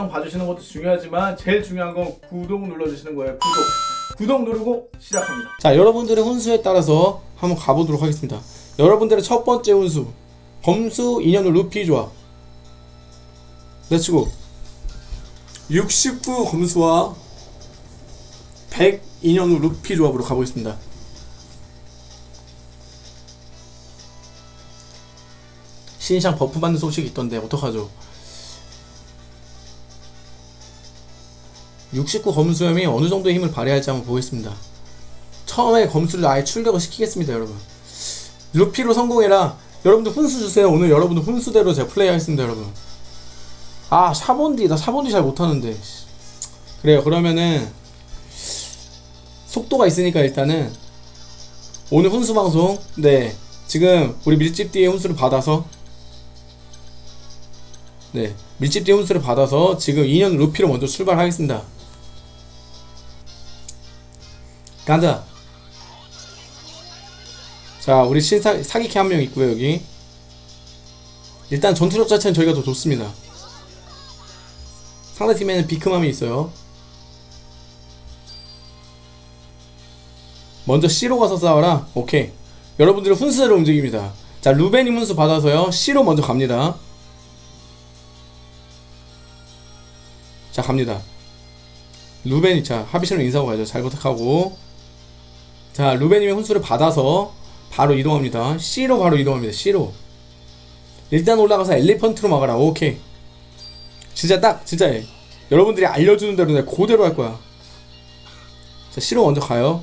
영상 봐주시는 것도 중요하지만 제일 중요한 건 구독 눌러주시는 거예요. 구독. 구독 누르고 시작합니다. 자 여러분들의 훈수에 따라서 한번 가보도록 하겠습니다. 여러분들의 첫 번째 훈수. 검수 인연우 루피 조합. let's go 69 검수와 100 인연우 루피 조합으로 가보겠습니다. 신상 buff 받는 소식이 있던데 어떡하죠 69 검수염이 어느 정도의 힘을 발휘할지 한번 보겠습니다. 처음에 검수를 아예 출격을 시키겠습니다 여러분. 루피로 성공해라. 여러분들 훈수 주세요. 오늘 여러분들 훈수대로 제가 플레이하겠습니다 여러분. 아 샤본디 나 샤본디 잘 못하는데. 그래요. 그러면은 속도가 있으니까 일단은 오늘 훈수 방송 네. 지금 우리 밀집 뒤에 훈수를 받아서 네. 밀집 뒤에 훈수를 받아서 지금 2년 루피로 먼저 출발하겠습니다 간다 자 우리 신사 사기캐 한 명 있고요 여기. 일단 전투력 자체는 저희가 더 좋습니다. 상대팀에는 비크맘이 있어요. 먼저 C로 가서 싸워라. 오케이. 여러분들은 훈수대로 움직입니다. 자 루베님 훈수 받아서요. C로 먼저 갑니다. 자 갑니다. 루벤이 자 하비실로 인사하고 가죠. 잘 부탁하고 자 루벤님의 훈수를 받아서 바로 이동합니다. C로 바로 이동합니다. C로. 일단 올라가서 엘리펀트로 막아라. 오케이. 진짜 딱 진짜 해. 여러분들이 알려주는 대로 내가 그대로 할 거야. 자 C로 먼저 가요.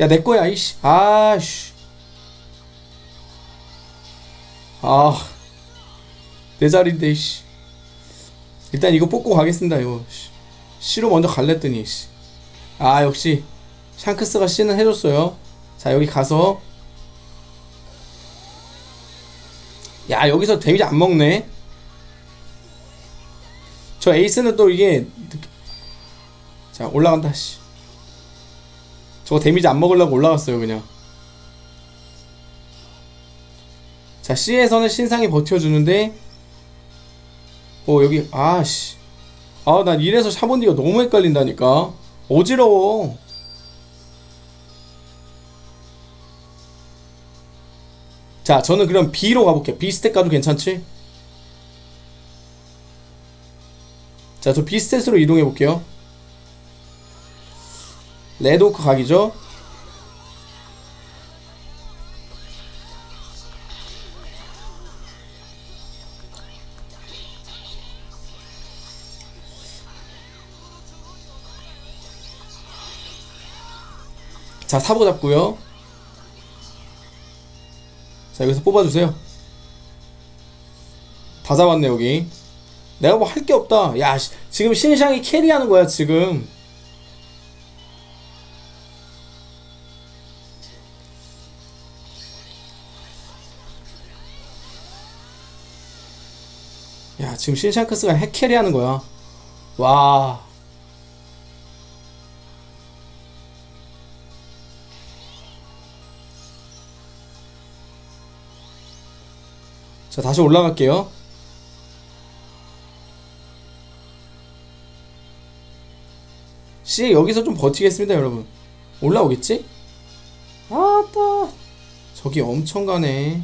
야 내 거야 이씨. 아씨. 아내 자리인데 이씨. 일단 이거 뽑고 가겠습니다 이거. C로 먼저 갈랬더니 씨. 아 역시 샹크스가 C는 해줬어요. 자 여기 가서. 야 여기서 데미지 안 먹네. 저 에이스는 또 이게 자 올라간다 씨. 저거 데미지 안 먹으려고 올라갔어요 그냥. 자 C에서는 신상이 버텨주는데 어 여기 아씨. 아난 이래서 샤본디가 너무 헷갈린다니까. 어지러워 자 저는 그럼 B로 가볼게요. B 스택 가도 괜찮지? 자 저 B 스탯으로 이동해 볼게요. 레드오크 각이죠? 자 사보 잡고요 자 여기서 뽑아주세요. 다 잡았네 여기. 내가 뭐 할 게 없다. 야 시- 지금 신상이 carry하는 거야 지금. 야 지금 신샹크스가 핵 carry하는 거야. 와 자 다시 올라갈게요. C 여기서 좀 버티겠습니다 여러분. 올라오겠지? 아따. 저기 엄청 가네.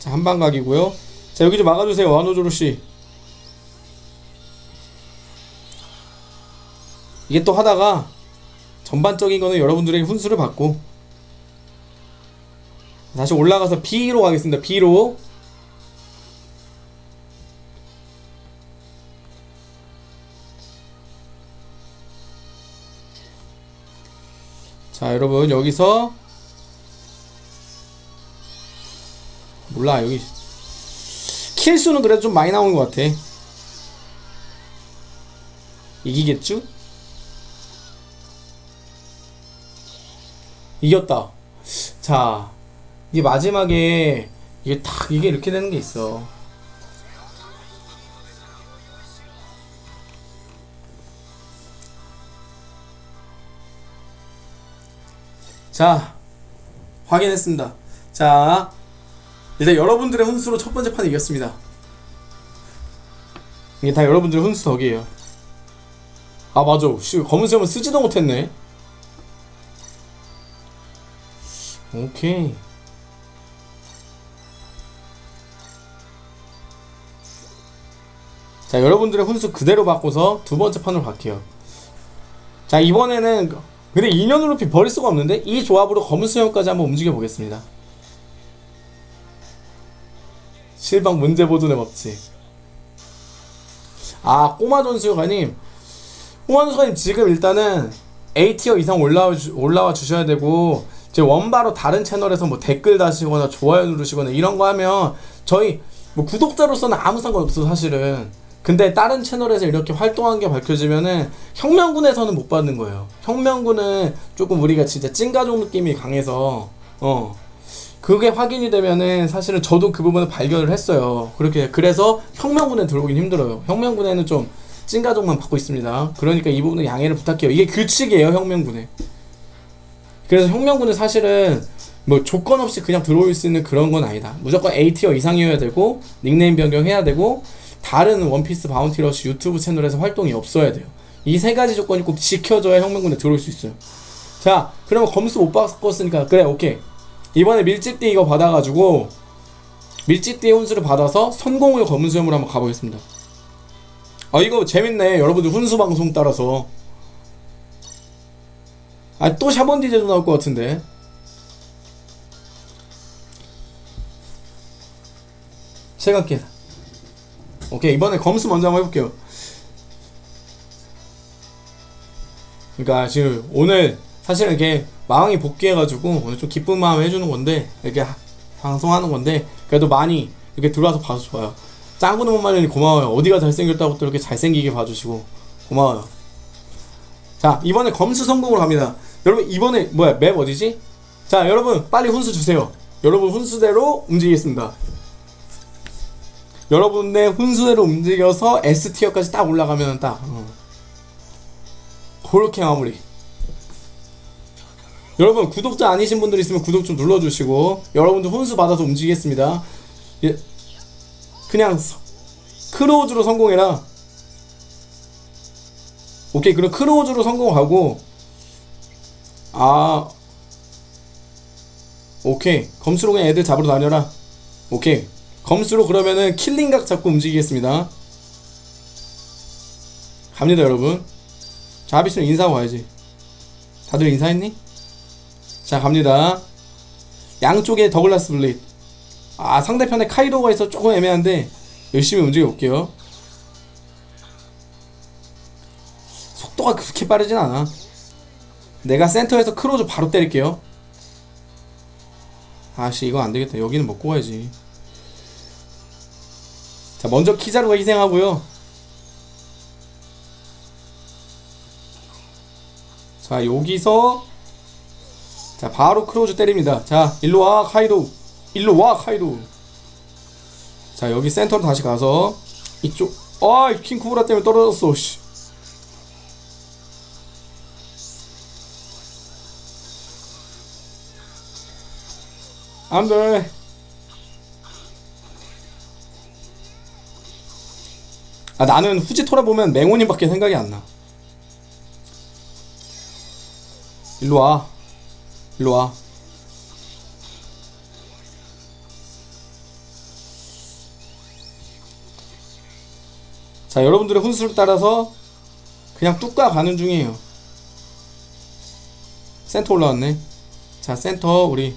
자 한방각이고요. 자 여기 좀 막아주세요 와노조로씨 이게 또 하다가 전반적인 거는 여러분들의 훈수를 받고 다시 올라가서 B로 가겠습니다. B로 자 여러분 여기서 몰라 여기 킬수는 그래도 좀 많이 나오는 것 같아 이기겠죠? 이겼다. 자, 이게 마지막에 이게 딱 이게 이렇게 되는 게 있어. 자 확인했습니다. 자 일단 여러분들의 훈수로 첫 번째 판 이겼습니다. 이게 다 여러분들의 훈수 덕이에요. 아 맞아. 씨 검은 수염은 쓰지도 못했네 오케이. 자 여러분들의 훈수 그대로 바꿔서 두 번째 판으로 갈게요. 자 이번에는 근데 인연을 높이 버릴 수가 없는데 이 조합으로 검은 수염까지 한번 움직여 보겠습니다. 실방 문제 보존의 법칙. 아 꼬마 전수요가님. 꼬마 전수요가님 지금 일단은 A티어 이상 올라와, 주, 올라와 주셔야 되고 제 원바로 다른 채널에서 뭐 댓글 다시거나 좋아요 누르시거나 이런 거 하면 저희 뭐 구독자로서는 아무 상관없어 사실은. 근데 다른 채널에서 이렇게 활동한 게 밝혀지면은 혁명군에서는 못 받는 거예요. 혁명군은 조금 우리가 진짜 찐가족 느낌이 강해서 어. 그게 확인이 되면은 사실은 저도 그 부분을 발견을 했어요. 그렇게 그래서 혁명군에 들어오긴 힘들어요. 혁명군에는 좀 찐가족만 받고 있습니다. 그러니까 이 부분은 양해를 부탁해요. 이게 규칙이에요 혁명군에 그래서 혁명군은 사실은 뭐 조건 없이 그냥 들어올 수 있는 그런 건 아니다. 무조건 A티어 이상이어야 되고 닉네임 변경해야 되고 다른 원피스 바운티러시 유튜브 채널에서 활동이 없어야 돼요. 이 세 가지 조건이 꼭 지켜져야 혁명군에 들어올 수 있어요. 자, 그러면 검수 못 바꿨으니까 그래 오케이. 이번에 밀집띠 이거 받아가지고 밀집띠 훈수를 받아서 선공을 검은 수염으로 한번 가보겠습니다. 아 이거 재밌네. 여러분들 훈수 방송 따라서 아 또 샤본 디제도 나올 것 같은데. 시간계 오케이 이번에 검수 먼저 한번 해볼게요. 그러니까 지금 오늘 사실은 이렇게 마왕이 복귀해가지고 오늘 좀 기쁜 마음 해주는 건데 이렇게 하- 방송하는 건데 그래도 많이 이렇게 들어와서 봐서 좋아요. 짱구는 못 말리니 고마워요. 어디가 잘생겼다고 또 이렇게 잘생기게 봐주시고 고마워요. 자 이번에 검수 성공으로 갑니다 여러분 이번에 뭐야 맵 어디지? 자 여러분 빨리 훈수 주세요 여러분 훈수대로 움직이겠습니다 여러분의 훈수대로 움직여서 S티어까지 딱 올라가면 딱 어. 그렇게 마무리 여러분 구독자 아니신 분들 있으면 구독 좀 눌러주시고 여러분들 훈수 받아서 움직이겠습니다 예. 그냥 서- 크로우즈로 성공해라 오케이 그럼 크로우즈로 성공하고 아 오케이. 검수로 그냥 애들 잡으러 다녀라. 오케이. 검수로 그러면은 killing각 잡고 움직이겠습니다. 갑니다 여러분. 자 하비씨는 인사하고 가야지. 다들 인사했니? 자 갑니다. 양쪽에 더글라스 블릿 아 상대편에 카이도가 있어 조금 애매한데 열심히 움직여 볼게요. 속도가 그렇게 빠르진 않아 내가 센터에서 크로즈 바로 때릴게요. 아씨 이거 안되겠다. 여기는 먹고 가야지. 자 먼저 키자루가 희생하고요. 자 여기서 자 바로 크로즈 때립니다. 자 일로와 카이도. 일로와 카이도. 자 여기 센터로 다시 가서 이쪽. 아 킹쿠브라 때문에 떨어졌어 씨. 안돼. 아 나는 후지토라 보면 맹호님밖에 생각이 안나. 일로와. 일로와. 자 여러분들의 훈수를 따라서 그냥 뚝가 가는 중이에요. 센터 올라왔네. 자 센터 우리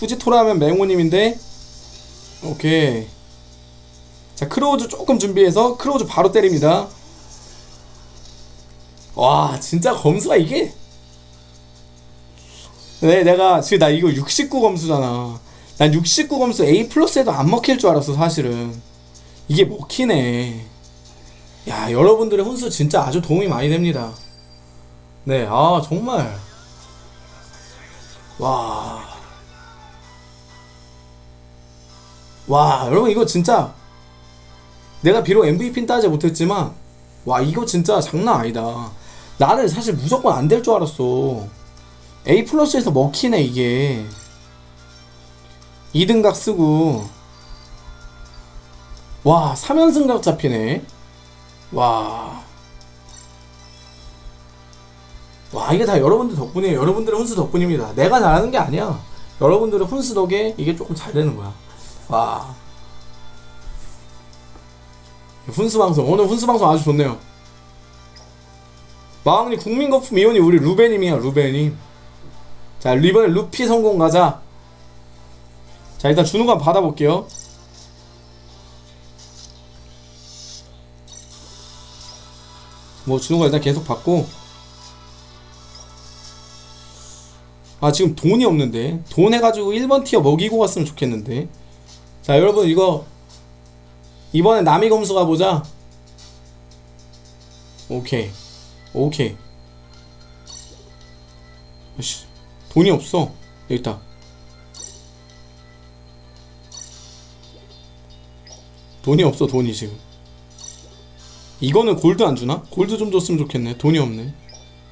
후지토라 하면 맹호님인데 오케이. 자 크로우즈 조금 준비해서 크로우즈 바로 때립니다. 와 진짜 검수가 이게? 네 내가 지금 나 이거 69 검수잖아. 난 69 검수 A 플러스에도 안 먹힐 줄 알았어 사실은. 이게 먹히네. 야 여러분들의 훈수 진짜 아주 도움이 많이 됩니다. 네아 정말. 와 와 여러분 이거 진짜 내가 비록 MVP는 따지 못했지만 와 이거 진짜 장난 아니다. 나는 사실 무조건 안 될 줄 알았어. A 플러스에서 먹히네 이게. 2등각 쓰고. 와 3연승각 잡히네. 와. 와 이게 다 여러분들 덕분이에요. 여러분들의 훈수 덕분입니다. 내가 잘하는 게 아니야. 여러분들의 훈수 덕에 이게 조금 잘 되는 거야 와. 훈수 방송 오늘 훈수 방송 아주 좋네요. 마왕님 국민거품 이온이 우리 루베님이야 루베님 자 이번에 루피 성공 가자. 자 일단 한번 받아볼게요. 뭐거 일단 계속 받고. 아 지금 돈이 없는데. 돈 해가지고 1번 티어 먹이고 갔으면 좋겠는데 자 여러분 이거 이번에 남이 검수 가보자. 오케이. 오케이. 아씨 돈이 없어. 있다. 돈이 없어 돈이 지금. 이거는 골드 안 주나? 골드 좀 줬으면 좋겠네. 돈이 없네.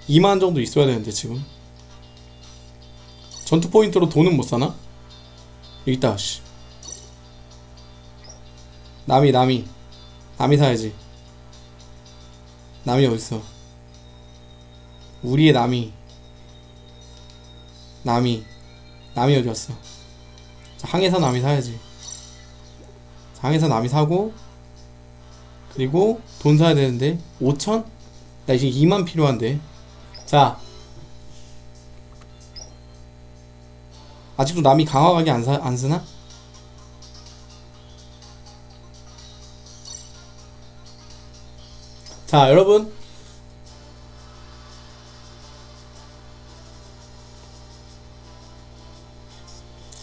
2만 정도 있어야 되는데 지금. 전투 포인트로 돈은 못 사나? 여기 있다 씨 남이 남이. 남이 사야지. 남이 어딨어? 우리의 남이. 남이. 남이 어디 갔어. 자, 항해사 남이 사야지. 자, 항해사 남이 사고 그리고 돈 사야 되는데 5천? 나 이제 2만 필요한데. 자 아직도 남이 강화각이 안, 사, 안 쓰나? 자 여러분.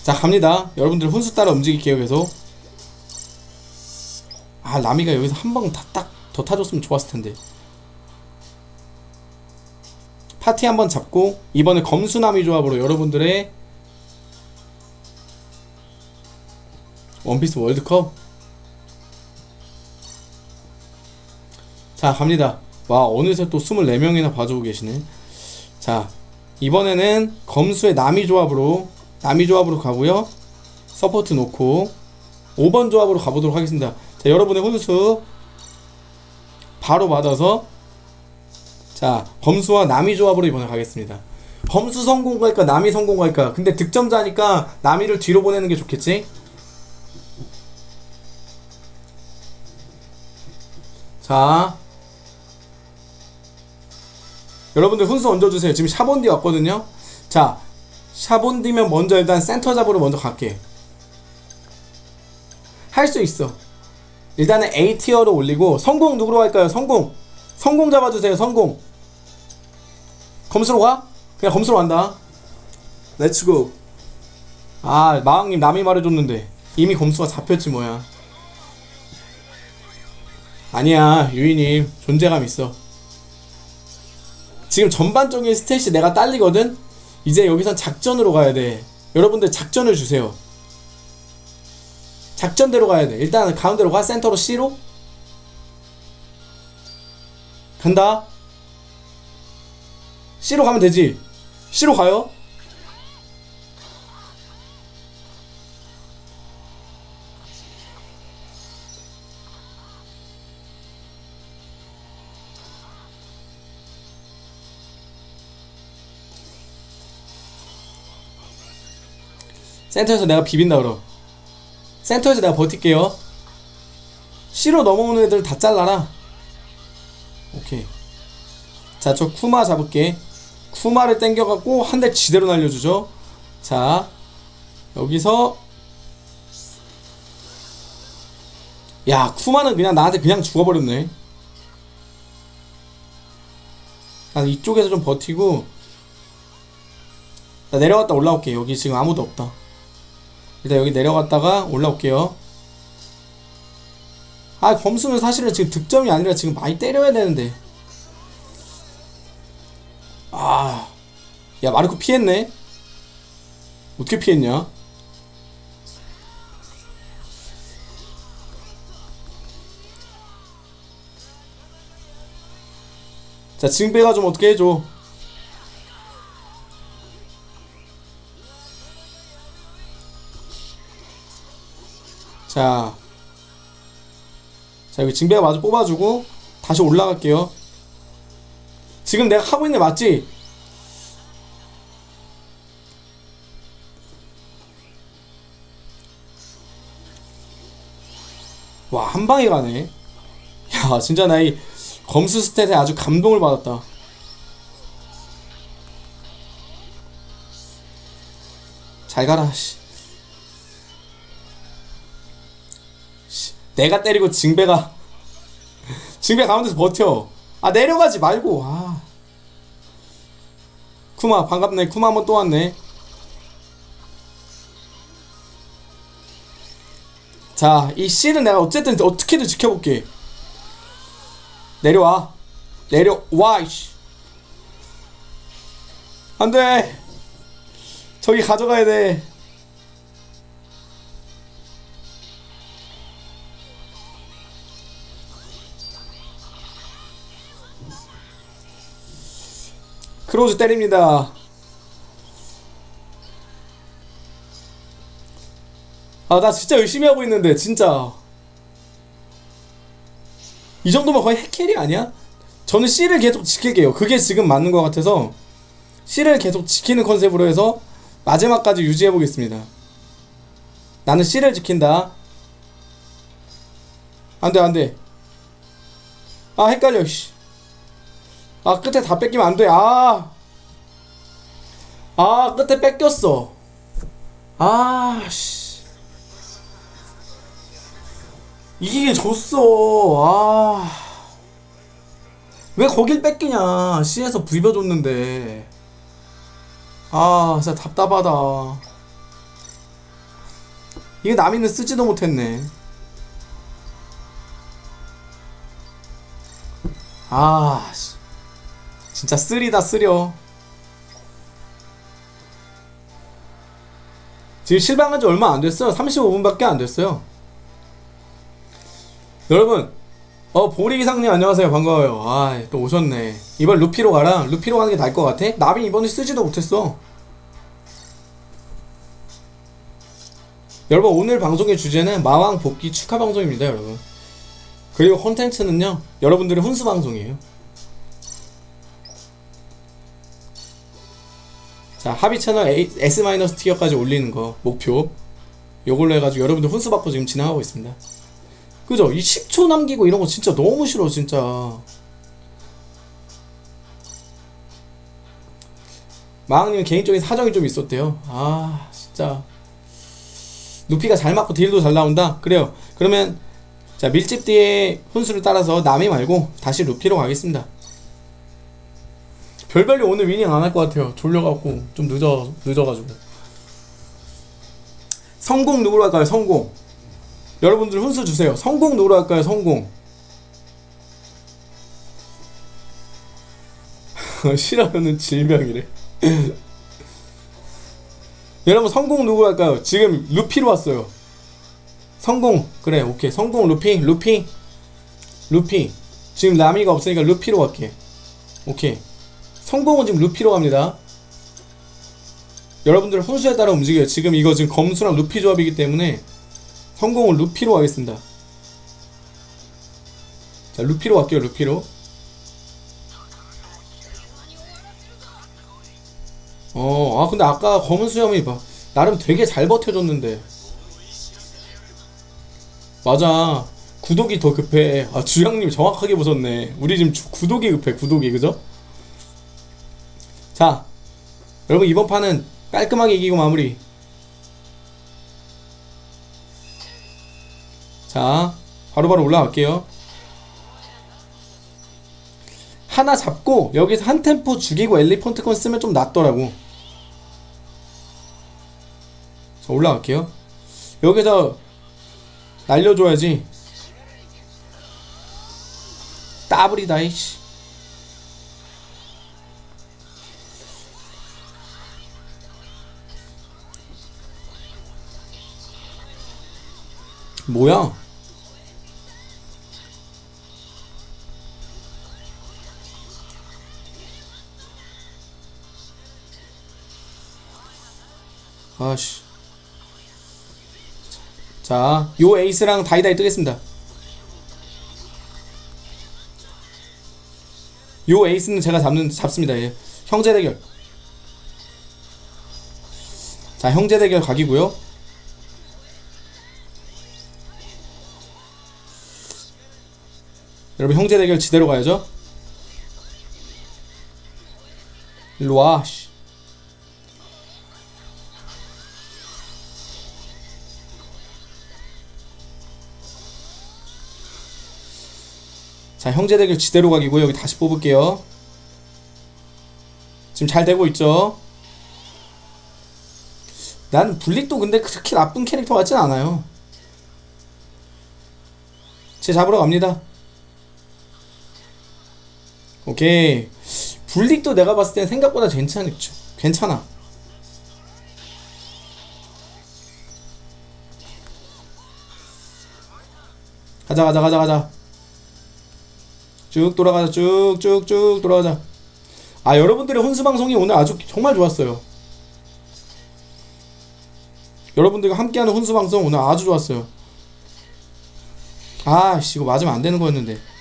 자 갑니다. 여러분들 훈수 따라 움직일게요 계속. 아 라미가 여기서 한 방 딱 더 타줬으면 좋았을 텐데. 파티 한번 잡고 이번에 검수나미 조합으로 여러분들의 원피스 월드컵 자 갑니다. 와 어느새 또 24명이나 봐주고 계시네. 자 이번에는 검수의 나미 조합으로 나미 조합으로 가고요. 서포트 놓고 5번 조합으로 가보도록 하겠습니다. 자 여러분의 훈수 바로 받아서 자 검수와 나미 조합으로 이번에 가겠습니다. 검수 성공 갈까 나미 성공 갈까? 근데 득점자니까 나미를 뒤로 보내는 게 좋겠지? 자 여러분들 훈수 얹어주세요. 지금 샤본디 왔거든요. 자 샤본디면 먼저 일단 센터 잡으러 먼저 갈게. 할 수 있어. 일단은 A tier로 올리고 성공 누구로 할까요? 성공. 성공 잡아주세요. 성공. 검수로 가? 그냥 검수로 간다. Let's go 아 마왕님 남이 말해줬는데 이미 검수가 잡혔지 뭐야. 아니야 유이님. 존재감 있어 지금 전반적인 스탯이 내가 딸리거든? 이제 여기선 작전으로 가야 돼. 여러분들 작전을 주세요. 작전대로 가야 돼. 일단 가운데로 가. 센터로 C로. 간다. C로 가면 되지? C로 가요 센터에서 내가 비빈다 그럼 센터에서 내가 버틸게요. C로 넘어오는 애들 다 잘라라. 오케이. 자 저 쿠마 잡을게. 쿠마를 땡겨갖고 한 대 지대로 날려주죠. 자 여기서. 야 쿠마는 그냥 나한테 그냥 죽어버렸네. 난 이쪽에서 좀 버티고. 나 내려갔다 올라올게. 여기 지금 아무도 없다 일단 여기 내려갔다가 올라올게요. 아 검수는 사실은 지금 득점이 아니라 지금 많이 때려야 되는데. 아 야 마르코 피했네. 어떻게 피했냐? 자 지금 빼가 좀 어떻게 해줘 자. 자, 여기 징배가 마저 뽑아주고, 다시 올라갈게요. 지금 내가 하고 있는 게 맞지? 와, 한 방에 가네. 야, 진짜 나 이 검수 스탯에 아주 감동을 받았다. 잘 가라, 씨. 내가 때리고 징배가 징배 가운데서 버텨. 아 내려가지 말고. 아. 쿠마 반갑네. 쿠마 한번 또 왔네. 자, 이 C는 내가 어쨌든 어떻게든 지켜볼게. 내려와. 내려와, 이씨. 안 돼. 저기 가져가야 돼. 크로즈 때립니다. 아, 나 진짜 열심히 하고 있는데, 진짜. 이 정도면 거의 핵캐리 아니야? 저는 C를 계속 지킬게요. 그게 지금 맞는 것 같아서 C를 계속 지키는 컨셉으로 해서 마지막까지 유지해 보겠습니다. 나는 C를 지킨다. 안 돼, 안 돼. 아, 헷갈려, 씨. 아, 끝에 다 뺏기면 안 돼. 아. 아, 끝에 뺏겼어. 아, 씨. 이기게 졌어. 아. 왜 거길 뺏기냐. C에서 부벼줬는데. 아, 진짜 답답하다. 이게 남이는 쓰지도 못했네. 아, 씨. 진짜 쓰리다 쓰려. 지금 실방한 지 얼마 안 됐어요. 35분밖에 안 됐어요. 여러분, 어 보리 이상님 안녕하세요. 반가워요. 아, 또 오셨네. 이번 루피로 가라. 루피로 가는 게 나을 것 같아? 나비 이번에 쓰지도 못했어. 여러분 오늘 방송의 주제는 마왕 복귀 축하 방송입니다, 여러분. 그리고 콘텐츠는요. 여러분들의 훈수 방송이에요. 자, 합의 채널 A, S- 티어까지 올리는 거 목표. 요걸로 해가지고 여러분들 훈수 받고 지금 진행하고 있습니다. 그죠? 이 10초 남기고 이런 거 진짜 너무 싫어, 진짜. 마왕님은 개인적인 사정이 좀 있었대요. 아, 진짜. 루피가 잘 맞고 딜도 잘 나온다? 그래요. 그러면, 자, 밀집 뒤에 훈수를 따라서 남이 말고 다시 루피로 가겠습니다. 별별로 오늘 위닝 안 할 것 같아요. 졸려갖고, 좀 늦어, 늦어가지고. 성공 누구로 할까요? 성공. 여러분들 훈수 주세요. 성공 누구로 할까요? 성공. 싫어하는 질병이래. 여러분 성공 누구로 할까요? 지금 루피로 왔어요. 성공 그래 오케이 성공 루피 루피 루피 지금 라미가 없으니까 루피로 갈게. 오케이 성공은 지금 루피로 갑니다. 여러분들 훈수에 따라 움직여요. 지금 이거 지금 검수랑 루피 조합이기 때문에 성공은 루피로 가겠습니다. 자, 루피로 갈게요, 루피로. 어, 아, 근데 아까 검은 수염이 막, 나름 되게 잘 버텨줬는데. 맞아. 구독이 더 급해. 아, 주영님 정확하게 보셨네. 우리 지금 주- 구독이 급해, 구독이, 그죠? 자, 여러분, 이번 판은 깔끔하게 이기고 마무리. 자, 바로바로 올라갈게요. 하나 잡고 여기서 한 템포 죽이고 엘리펀트콘 쓰면 좀 낫더라고. 자, 올라갈게요. 여기서 날려줘야지. 따블이다 이씨. 뭐야? 아씨. 자, 요 에이스랑 다이다이 뜨겠습니다. 요 에이스는 제가 잡는 잡습니다. 예. 형제 대결. 자, 형제 대결 각이고요. 여러분 형제 대결 지대로 가야죠. 일로 와. 씨. 자, 형제 대결 지대로 가기고 여기 다시 뽑을게요. 지금 잘 되고 있죠? 난 블릭도 근데 그렇게 나쁜 캐릭터 같진 않아요. 제 잡으러 갑니다. 오케이. 블릭도 내가 봤을 땐 생각보다 괜찮죠. 괜찮아. 가자 가자 가자 가자. 쭉 돌아가자 쭉 쭉 쭉 돌아가자. 아 여러분들의 혼수 방송이 오늘 아주 정말 좋았어요. 여러분들과 함께하는 혼수 방송 오늘 아주 좋았어요. 아씨 이거 맞으면 안 되는 거였는데.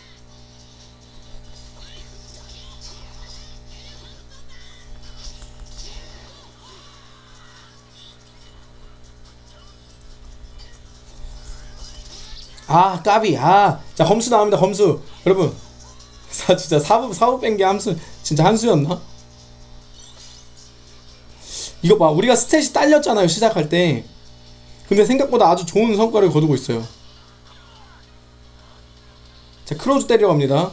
아 까비. 아자 검수 나옵니다 검수. 여러분. 사 진짜 사부 사부 뺀 게 함수 진짜 한수였나? 이거 봐 우리가 스탯이 딸렸잖아요 시작할 때. 근데 생각보다 아주 좋은 성과를 거두고 있어요. 자 크로즈 때리러 갑니다.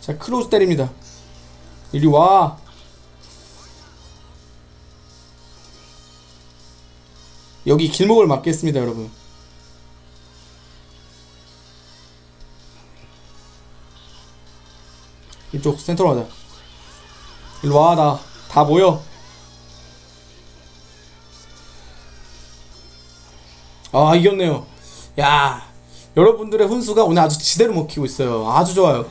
자 크로즈 때립니다. 이리 와. 여기 길목을 막겠습니다 여러분 이쪽 센터로 가자. 일로 와 나 다 모여. 아 이겼네요. 야 여러분들의 훈수가 오늘 아주 지대로 먹히고 있어요. 아주 좋아요.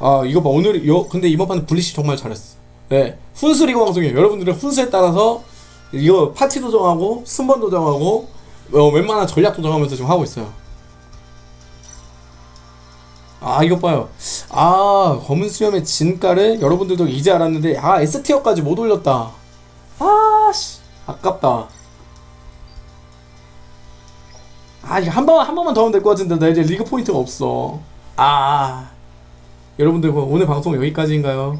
아 이거 봐 오늘 요 근데 이번 판은 블리시 정말 잘했어. 네 훈수 리그 방송이에요. 여러분들의 훈수에 따라서 이거 파티 도정하고 순번 도정하고 어, 웬만한 전략 도정하면서 지금 하고 있어요 아 이것 봐요. 아 검은 수염의 진가를 여러분들도 이제 알았는데 아 S티어까지 못 올렸다. 아씨 아깝다. 아 이거 한번한 번만 더 하면 될 것 같은데 나 이제 리그 포인트가 없어. 아 여러분들 그럼 오늘 방송 여기까지인가요?